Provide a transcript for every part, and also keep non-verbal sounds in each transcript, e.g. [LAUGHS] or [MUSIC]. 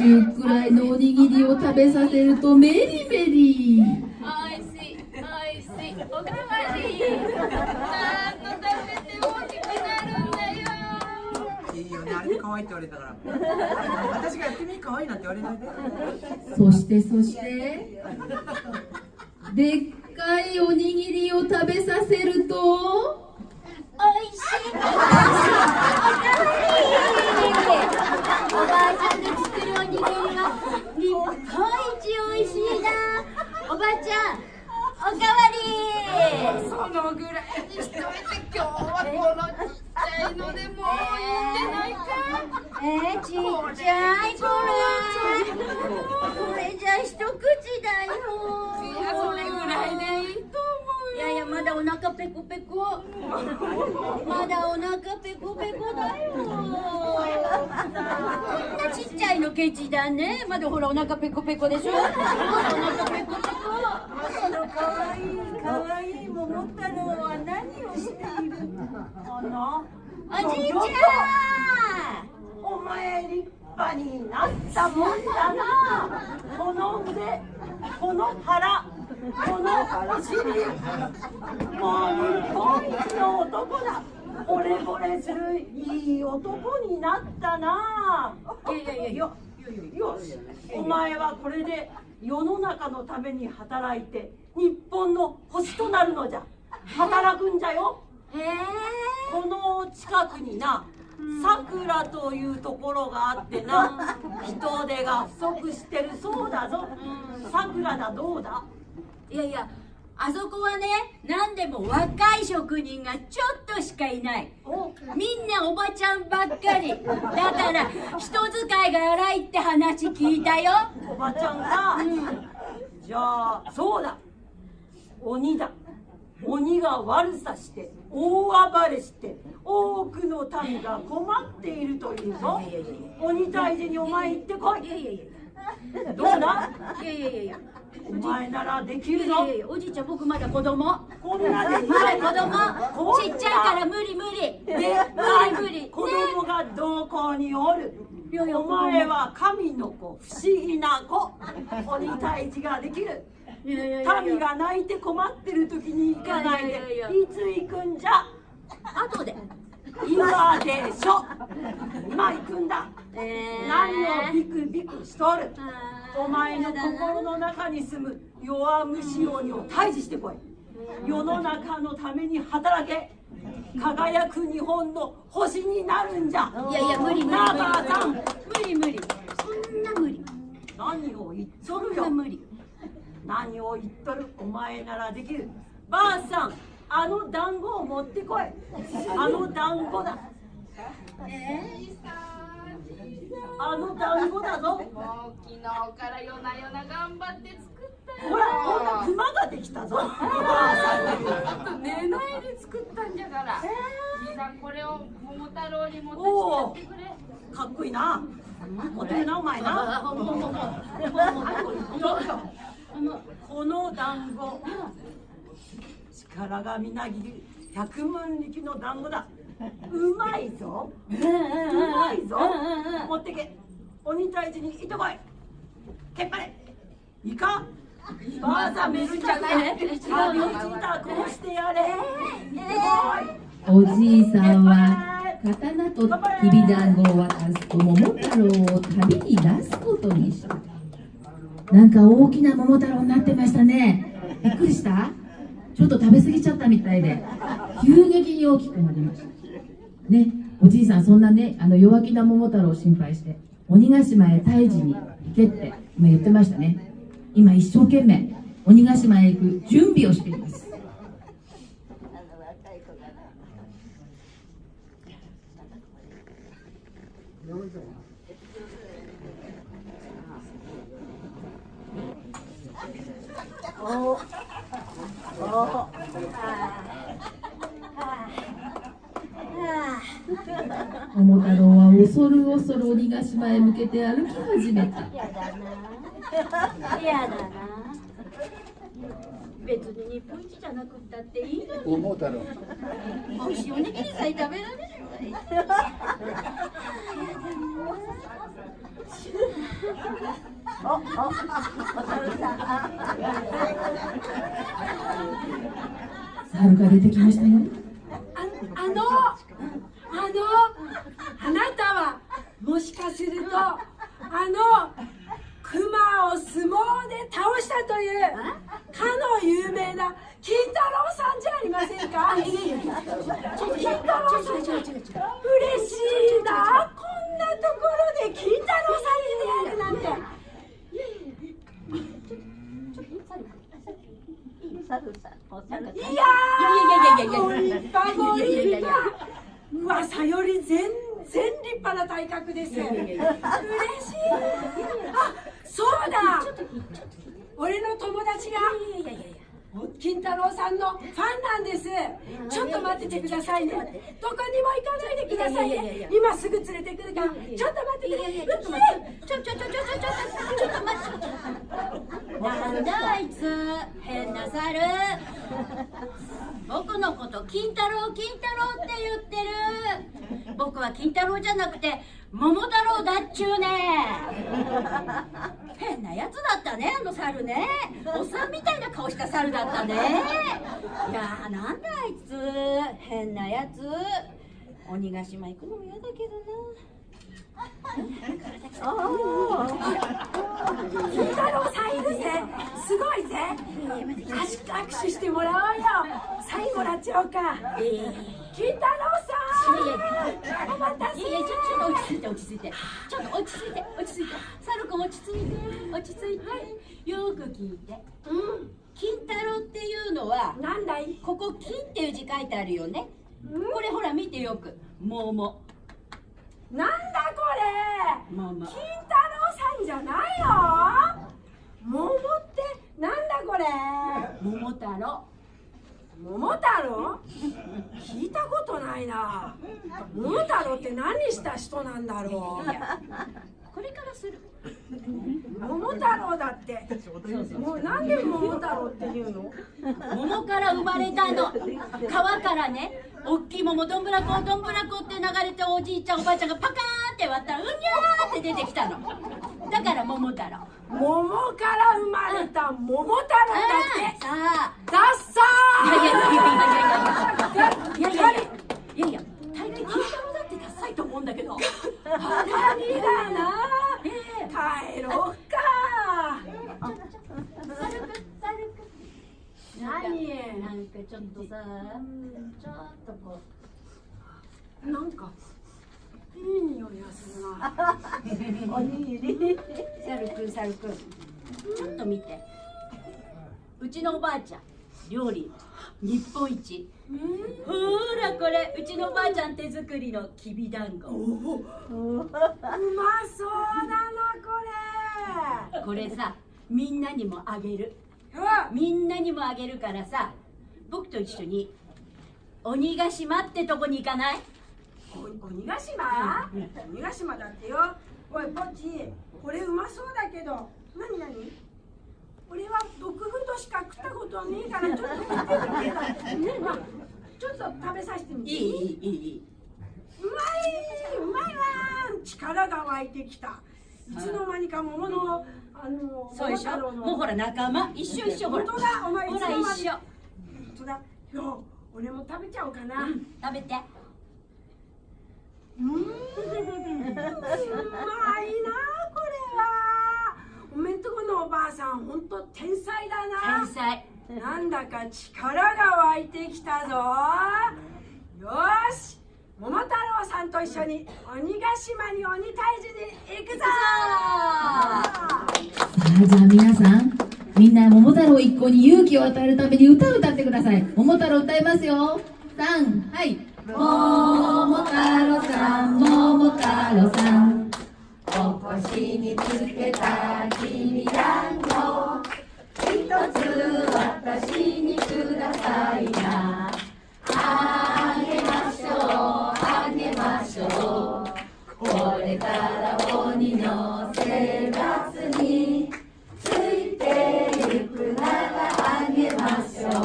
中くらいのおにぎりを食べさせるとメリメリおいしいおいしい。おかわり。なんと食べて大きくなるんだよ。いいよね。あれで可愛いって言われたから。私がやってみ可愛いなんて言われないで。そしてそしてでっかいおにぎりを食べさせると。おい。しい。おかわり。おばあちゃんが作るおにぎり。は日本一おいしいなおばちゃんおかわり。そのぐらいにしといて今日はこのちっちゃいのでもういいんじゃないかえー、ちっちゃいこれこれじゃ一口だよいやそれぐらいでいいとやいやまだお腹ペコペコ。[LAUGHS] まだお腹ペコペコだよ。こんなちっちゃいのケチだね。まだほらお腹ペコペコでしょ。まだお腹ペコペコ。そのかわいいかわいい桃太郎は何をしているかな？おじいちゃん。お前立派になったもんだな。この腕この腹このお尻もう日本一の男だ。惚れ惚れするいい男になったな。いやいやいやいや。よし。お前はこれで世の中のために働いて日本の星となるのじゃ。働くんじゃよ。え。ーこの近くになさくらというところがあってな。人手が不足してるそうだぞ。さくらだどうだ？いやいやあそこはね何でも若い職人がちょっとしかいない。おみんなおばちゃんばっかり。だから人使いが荒いって話聞いたよ。おばちゃんが、じゃあそうだ。鬼だ。鬼が悪さして大暴れして多くの民が困っているというぞ。鬼退治にお前行ってこい。いやいやいや [LAUGHS] どうだ？いやいやいやいや。お前ならできいるぞ。やいやいやおじいちゃん僕まだ子供。こんなでまだ子供。ちっちゃいから無理無理。で無理無理。ね子供がどこにおる？いやいやお前は神の子不思議な子。鬼退治ができる。民やが泣いて困ってる時に行かないで。いつ行くんじゃ？後で今でしょ。今行くんだ。えー。何をビクビクしとる。お前の心の中に住む。弱虫鬼を退治してこい。世の中のために働け。輝く日本の星になるんじゃ。いやいや無理無理。無理無理無理。そんな無理。何を言っとそるよ無理。何を言っとる。お前ならできる。ばあさんあの団子を持ってこい。あの団子だ。あの団子だぞ。もう昨日から夜な夜な頑張って作ったよほらこんなクマができたぞ。ちょっと寝ないで作ったんじゃから。兄さんこれを桃太郎に持ってきてやってくれ。かっこいいな。持ってるなお前な。[LAUGHS] [LAUGHS] この団子力がみなぎる百分力の団子だ。うまいぞ。うまいぞ。持ってけ。鬼退治に行ってこい。けっぱれ。いいかばあさんめるんじゃない。旅支度をしてやれ。おじいさんは刀ときびだんごを渡すと桃太郎を旅に出すことにした。なんか大きな桃太郎になってましたね。びっくりした？ちょっと食べ過ぎちゃったみたいで急激に大きくなりました。ねおじいさんそんなねあの弱気な桃太郎を心配して鬼ヶ島へ退治に行けって今言ってましたね。今一生懸命鬼ヶ島へ行く準備をしています。桃太郎は恐る恐る鬼ヶ島へ向けて歩き始めた。やだな。やだな。別に日本一じゃなくったっていいのに。桃太郎美味しいおにぎりさえ食べられるわよおおお猿さん猿が出てきましたよ。ああのあのあなたはもしかするとあの熊を相撲で倒したというかの有名な金太郎さんじゃありませんか？金太郎さん嬉しいなこんなところで金太郎さんに出会えるなんて猿さんお猿さんいやいやいやいやいやいやーご立派ご立いやいやいや派噂より全然立派な体格です嬉しいあそうだ俺の友達が金太郎さんのファンなんですちょっと待っててくださいねどこにも行かないでくださいいやいやいやね今すぐ連れてくるからちょっと待ってくださいちょっと待ってちょちょちょちょちょちょちょっと待ってなんだあいつ。変な猿。僕のこと金太郎金太郎って言ってる。僕は金太郎じゃなくて桃太郎だっちゅうね。変なやつだったねあの猿ね。おっさんみたいな顔した猿だったね。いやーなんだあいつ。変なやつ鬼ヶ島行くのも嫌だけどな。金太郎さんいるぜ。すごいぜ。握手してもらおうよ。サインもらっちゃおうか。金太郎さん。お待たせ。いやいやちょっと落ち着いて落ち着いて。ちょっと落ち着いて。落ち着いて。サル君落ち着いて。落ち着いて。よーく聞いて。うん。金太郎っていうのはなんだい？ここ金っていう字書いてあるよね。これほら見てよく。桃なんだこれ？桃金太郎さんじゃないよ。桃ってなんだこれ？桃太郎。桃太郎？聞いたことないな。桃太郎って何した人なんだろいやこれからする。う桃太郎だって。もうなんで桃太郎っていうの？桃から生まれたの。川からね大きい桃どんぶらこどんぶらこって流れておじいちゃんおばあちゃんがパカーンって割ったらうにゃーって出てきたの。だから桃太郎。桃から生まれた桃太郎だって。さあダッサいやいやいやいやいやいやいやいやいやいやいやいや大概金太郎だってダサいと思うんだけど。ー何だな。帰ろうか軽く軽く何なんかちょっとさちょっとこなんかいい匂いがするな。おにぎり？うサルくんサルくんちょっと見て。うちのおばあちゃん料理日本一。ほらこれ。うちのおばあちゃん手作りのきびだんご。うまそうだなここれさみんなにもあげるみんなにもあげるからさ。僕と一緒に鬼ヶ島ってとこに行かない？鬼ヶ島、鬼ヶ島だってよ。おいポッチ。これうまそうだけど。何何？俺は毒フとしか食ったことはねえからちょっと食ってみてまあ、[LAUGHS] ちょっと食べさせてみて。いいいいいい。うまいうまいわ力が湧いてきた。いつの間にか桃のあのそうでしょ？もうほら仲間一緒一緒ほら。本当だお前いほら一緒。本当だ。よ俺も食べちゃおうかな、食べて。うーん。うまいなこれは。おめんとこのおばあさん本当天才だな。天才。なんだか力が湧いてきたぞ。よーし桃太郎さんと一緒に鬼ヶ島に鬼退治に行くぞ！さあじゃあ皆さんみんな桃太郎一行に勇気を与えるために歌を歌ってください。桃太郎歌いますよ。3はい。桃太郎さん桃太郎さん。お腰につけたきだんご一つ私にくださいなあげましょうあげましょうこれから鬼の生活についてゆくならあげましょ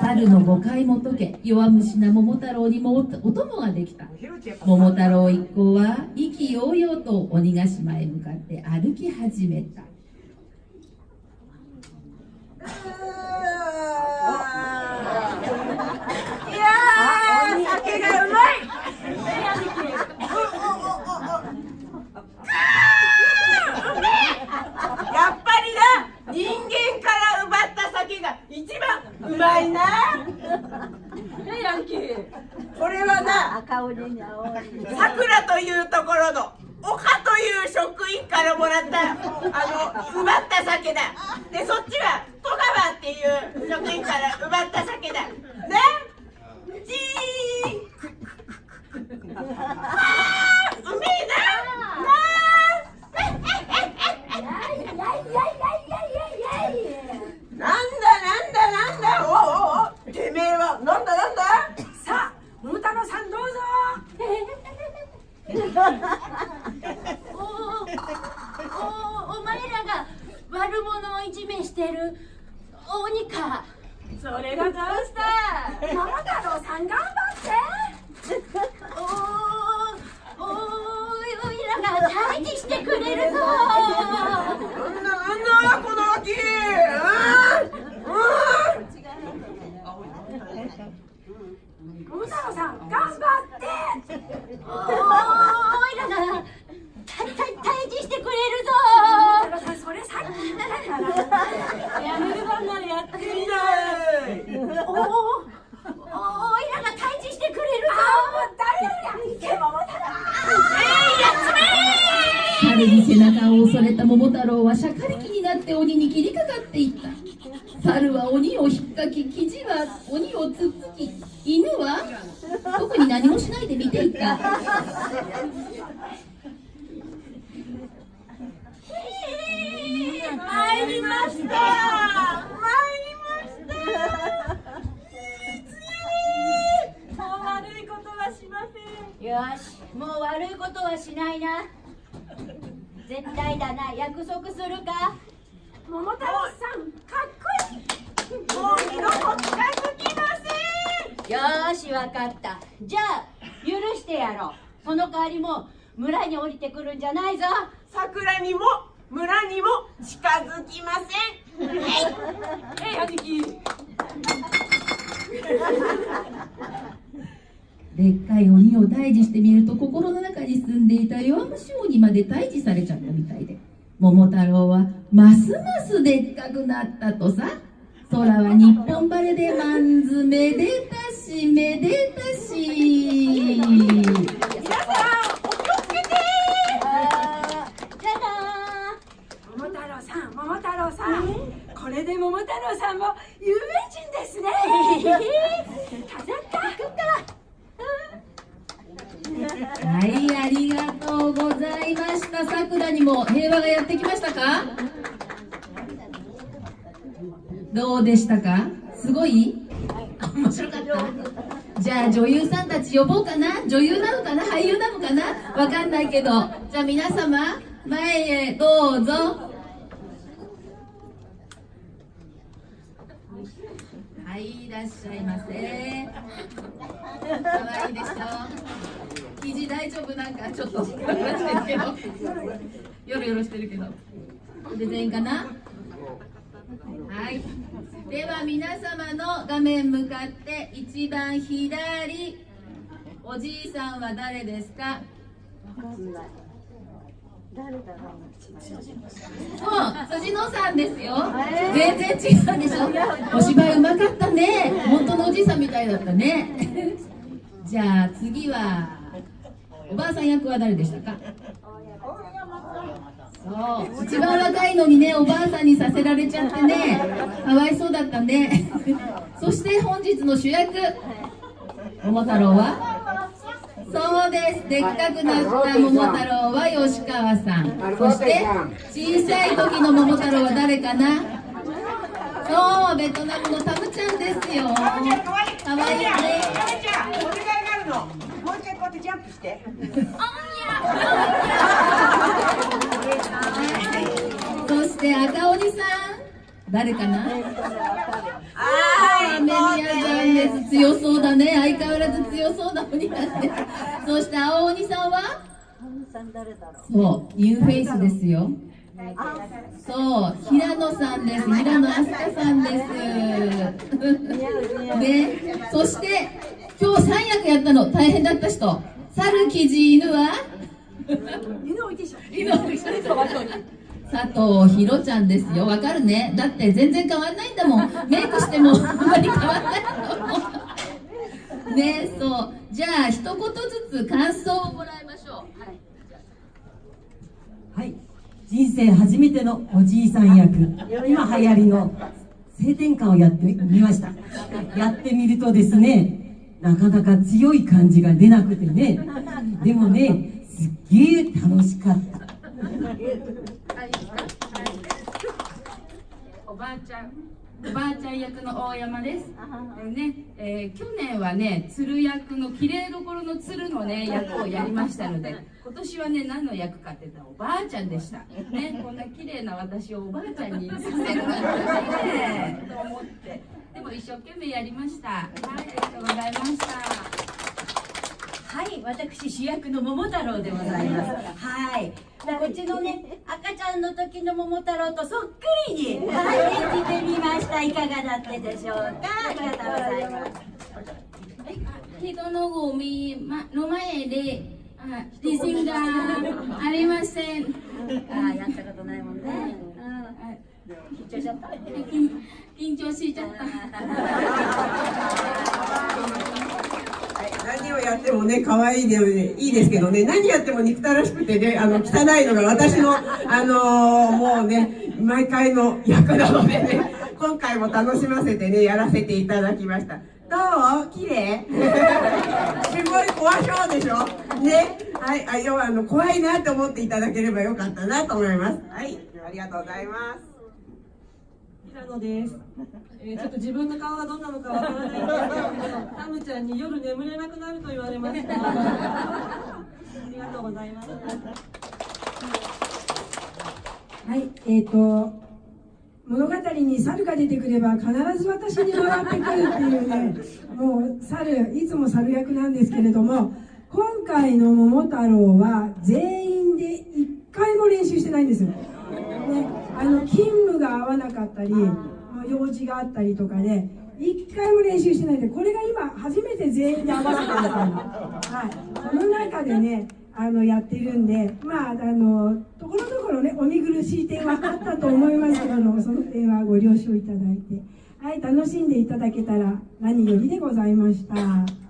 う猿のご誤解も解け弱虫な桃太郎にもおお供ができた。桃太郎一行は意気揚々と鬼ヶ島へ向かって歩き始めた。いやー酒がうまいやっぱりな人間から奪った酒が一番うまいなねヤンキーこれはな赤鬼に青鬼さくらというところの岡という職員からもらったあの奪った酒だでそっちは戸川っていう職員から奪った酒だねチーンあーうめえななんだなんだなんだおうおうおうてめえはなんだなんださあ桃太郎さんどうぞおおお前らが悪者をいじめしてる鬼かそれがどうした桃太郎さん頑張っておおおいらが退治してくれるぞなんだなんだこの秋うんうん桃太郎さん頑張っておおいらがたた退治してくれる桃太郎さんそれさっき言ったからぞやめるばなやってみないおおおおいらが退治してくれるぞ誰やいけ桃太郎猿に背中を襲れた桃太郎はしゃかりきになって鬼に切りかかっていった猿は鬼を引っかき生地は鬼をつっつき犬は特に何もしないで見ていた参りました参りましたもう悪いことはしませんよしもう悪いことはしないな。絶対だな。約束するか？桃太郎さんかっこいい。もう二度と近づきません。よーしわかった。じゃあ許してやろう。その代わりもう村に降りてくるんじゃないぞ。桜にも村にも近づきません。[LAUGHS] えい兄貴でっかい鬼を退治してみると心の中に住んでいた弱虫鬼まで退治されちゃったみたいで。桃太郎はますますでっかくなったとさ。空は日本晴れでまんずめでたしめでたし。皆さんお気をつけて。じゃあ桃太郎さん桃太郎さん。これで桃太郎さんも有名人ですね。飾った。行くかはいありがとうございました。さくらにも平和がやってきましたか？どうでしたか？すごい？面白かった？じゃあ女優さんたち呼ぼうかな？女優なのかな？俳優なのかな？わかんないけど。じゃあ皆様前へどうぞ。はいいらっしゃいませ。可愛いでしょ？肘大丈夫なんかちょっと。[LAUGHS] よろよろしてるけど。で全員かな？はい。では皆様の画面向かって一番左。おじいさんは誰ですか？そう？辻野さんですよ。全然違うでしょ？お芝居うまかったね。本当のおじいさんみたいだったね。じゃあ次はおばあさん役は誰でしたか？そう。一番若いのにねおばあさんにさせられちゃってねかわいそうだったねそして本日の主役桃太郎は？そうです。でっかくなった桃太郎は吉川さん。そして小さい時の桃太郎は誰かな？そうベトナムのタムちゃんですよ。かわいいねのもう一回こうやってジャンプして。そして赤鬼さん。誰かな？はメディアさんいです。強そうだね。相変わらず強そうな鬼だねそして青鬼さんは？そうニューフェイスですよ。そう平野さんです。平野飛鳥さんです。ねそしてやったの。大変だった人。猿キジ犬は？犬置いてしょ犬佐藤ひろちゃんですよ。わかるね。だって全然変わんないんだもん。メイクしてもあんまり変わんないと思うねそう。じゃあ一言ずつ感想をもらいましょう。はい。はい、人生初めてのおじいさん役。今流行りの性転換をやってみました。やってみるとですねなかなか強い感じが出なくてねでもねすっげえ楽しかったおばあちゃんおばあちゃん役の大山です。えーね、えー去年はね、鶴役の綺麗どころの鶴のね [LAUGHS] 役をやりましたので、今年はね何の役かって言ったらおばあちゃんでした。ね、こんな綺麗な私をおばあちゃんにさせるなんてね [LAUGHS] と思って、でも一生懸命やりました。はい、ありがとうございました。はい、私主役の桃太郎でございます。はい。こっちのね、赤ちゃんの時の桃太郎とそっくりに、はい、演じてみました。いかがだったでしょうか？ありがとうございます。人のゴミまの前であ自信がありません。ああ、やったことないもんね。緊張しちゃった。緊張しちゃった。何をやってもね、可愛いで、いいですけどね、何やっても憎たらしくてね、あの、汚いのが私の、あのーもうね、毎回の役なのでね、今回も楽しませてね、やらせていただきました。どう？綺麗？すごい怖そうでしょ？ね？はい、あ、要はあの、怖いなと思っていただければよかったなと思います。はい、ありがとうございます。平野です、えーちょっと自分の顔がどんなのかわからないんですけどタムちゃんに夜眠れなくなると言われました。ありがとうございます。はい、えっ、と物語に猿が出てくれば必ず私に笑ってくるっていうねもう猿いつも猿役なんですけれども今回の桃太郎は全員で一回も練習してないんですよ、あの勤務が合わなかったり用事があったりとかで一回も練習してないんでこれが今初めて全員で合わせてるみたいな、[LAUGHS] はい、その中でねあのやってるんでまああのところどころねお見苦しい点はあったと思いますけども [LAUGHS] その点はご了承いただいて。はい楽しんでいただけたら何よりでございました。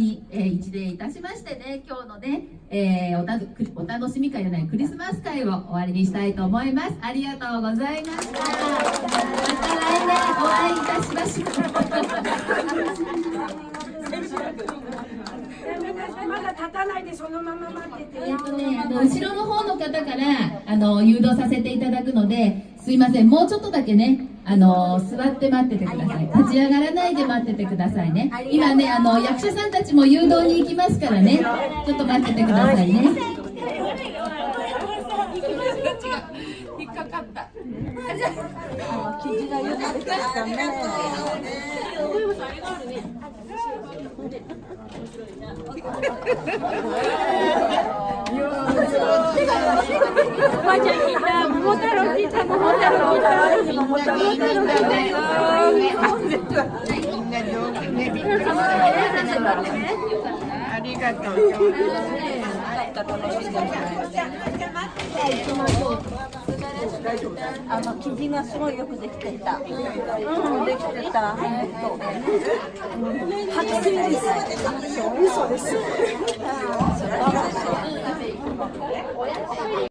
に、えー一礼いたしましてね今日のね、えーおたくお楽しみ会じゃないクリスマス会を終わりにしたいと思います。ありがとうございましたまた来年お会いいたしましょう。まだ立たないでそのまま待ってて。えっとね、あの後ろの方の方からあの誘導させていただくのですいません。もうちょっとだけねあの座って待っててください。立ち上がらないで待っててくださいね。今ねあの役者さんたちも誘導に行きますからね。ちょっと待っててくださいね。引っかかった。あの生地がすごいよくできてた。うん、できてた。白水です。嘘です。